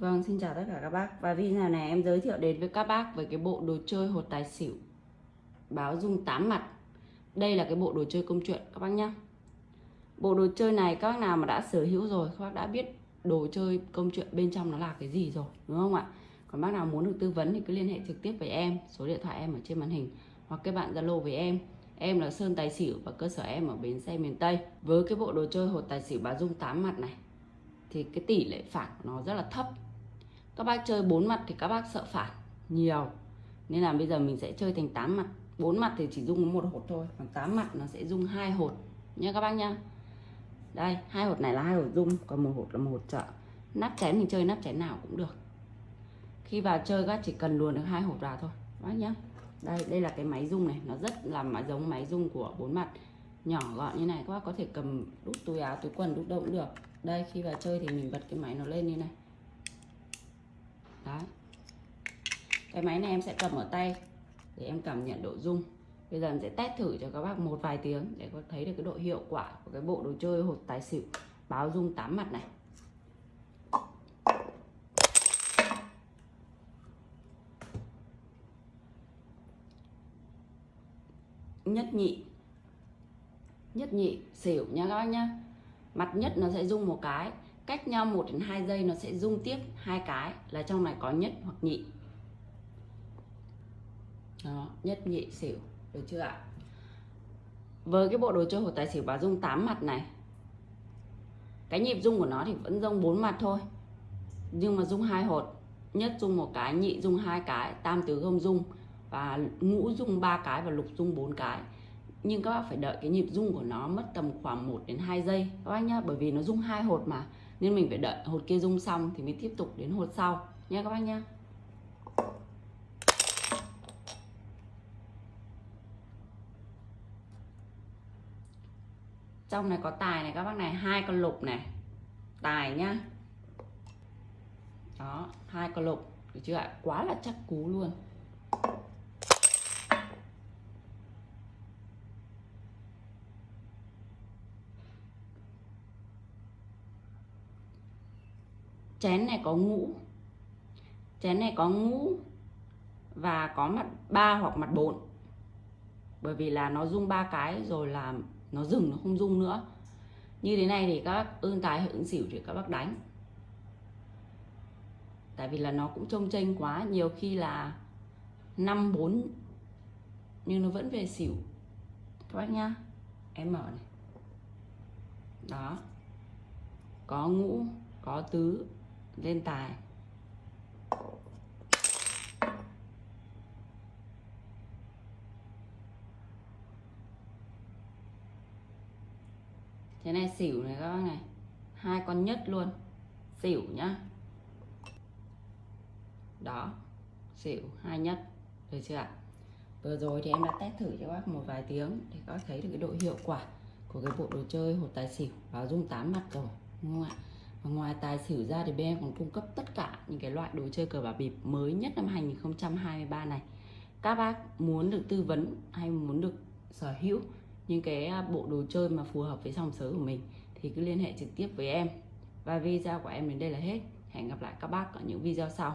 Vâng, xin chào tất cả các bác. Và video này em giới thiệu đến với các bác về cái bộ đồ chơi hột tài xỉu. Báo dung 8 mặt. Đây là cái bộ đồ chơi công chuyện các bác nhé Bộ đồ chơi này các bác nào mà đã sở hữu rồi Các bác đã biết đồ chơi công chuyện bên trong nó là cái gì rồi Đúng không ạ? Còn bác nào muốn được tư vấn thì cứ liên hệ trực tiếp với em. Số điện thoại em ở trên màn hình. Hoặc các bạn Zalo với em. Em là Sơn Tài Xỉu và cơ sở em ở Bến Xe miền Tây. Với cái bộ đồ chơi hột tài xỉu báo dung 8 mặt này Thì cái tỷ lệ phản của nó rất là thấp các bác chơi bốn mặt thì các bác sợ phản nhiều. Nên là bây giờ mình sẽ chơi thành 8 mặt. Bốn mặt thì chỉ dung một hột thôi, còn 8 mặt nó sẽ dung hai hột. Nha các bác nhá. Đây, hai hột này là hai hột dung, còn một hột là một hột trợ. Nắp chén mình chơi nắp chén nào cũng được. Khi vào chơi các chỉ cần luồn được hai hột vào thôi, các bác nhá. Đây đây là cái máy dung này. Nó rất là mà giống máy dung của bốn mặt. Nhỏ gọn như này, các bác có thể cầm đút túi áo, túi quần, đút động được. Đây, khi vào chơi thì mình bật cái máy nó lên như này đấy. Cái máy này em sẽ cầm ở tay để em cảm nhận độ rung. Bây giờ em sẽ test thử cho các bác một vài tiếng để có thấy được cái độ hiệu quả của cái bộ đồ chơi hột tài xỉu báo rung tám mặt này. Nhất nhị. Nhất nhị xỉu nha các bác nhá. Mặt nhất nó sẽ rung một cái cách nhau 1 đến 2 giây nó sẽ rung tiếp hai cái là trong này có nhất hoặc nhị. Đó, nhất, nhị, xỉu. Được chưa ạ? Với cái bộ đồ chơi hột tài xỉu bà rung 8 mặt này, cái nhịp rung của nó thì vẫn rung bốn mặt thôi. Nhưng mà rung hai hột, nhất rung một cái, nhị rung hai cái, tam tứ không rung và ngũ rung ba cái và lục rung bốn cái. Nhưng các bác phải đợi cái nhịp rung của nó mất tầm khoảng 1 đến 2 giây, các bác nhá, bởi vì nó rung hai hột mà nên mình phải đợi hột kia rung xong thì mới tiếp tục đến hột sau. Nha các bác nhá trong này có tài này các bác này, hai con lục này. Tài nhá. Đó, hai con lục. Được chưa ạ? Quá là chắc cú luôn. Chén này có ngũ. Chén này có ngũ và có mặt 3 hoặc mặt 4 bởi vì là nó rung ba cái rồi là nó dừng, nó không rung nữa. Như thế này thì các bác ương tài hưởng xỉu thì các bác đánh. Tại vì là nó cũng trông tranh quá, nhiều khi là 5 4 nhưng nó vẫn về xỉu. Các bác nhá, em mở này. Đó. Có ngũ, có tứ lên tài. Thế này xỉu này các bác này. Hai con nhất luôn. Xỉu nhá. Đó, xỉu hai nhất. Được chưa ạ? Vừa rồi thì em đã test thử cho các bác một vài tiếng để các bác thấy được cái độ hiệu quả của cái bộ đồ chơi hột tài xỉu. Vào dung tám mặt rồi, đúng không ạ? Và ngoài tài xỉu ra thì bên em còn cung cấp tất cả những cái loại đồ chơi cờ bạc bịp mới nhất năm 2023 này. Các bác muốn được tư vấn hay muốn được sở hữu những cái à, bộ đồ chơi mà phù hợp với dòng sới của mình thì cứ liên hệ trực tiếp với em. Và video của em đến đây là hết. Hẹn gặp lại các bác ở những video sau.